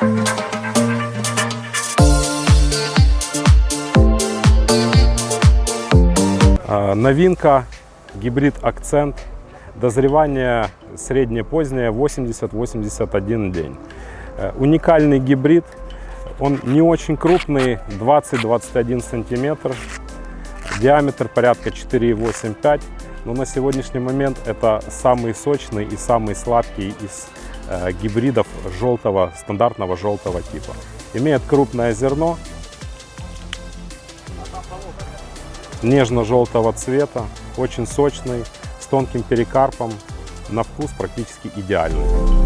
А, новинка гибрид акцент. Дозревание среднее-позднее 80-81 день. Э, уникальный гибрид. Он не очень крупный, 20-21 сантиметр. Диаметр порядка 4,85. Но на сегодняшний момент это самый сочный и самый сладкий из гибридов желтого, стандартного желтого типа. Имеет крупное зерно, нежно-желтого цвета, очень сочный, с тонким перекарпом, на вкус практически идеальный.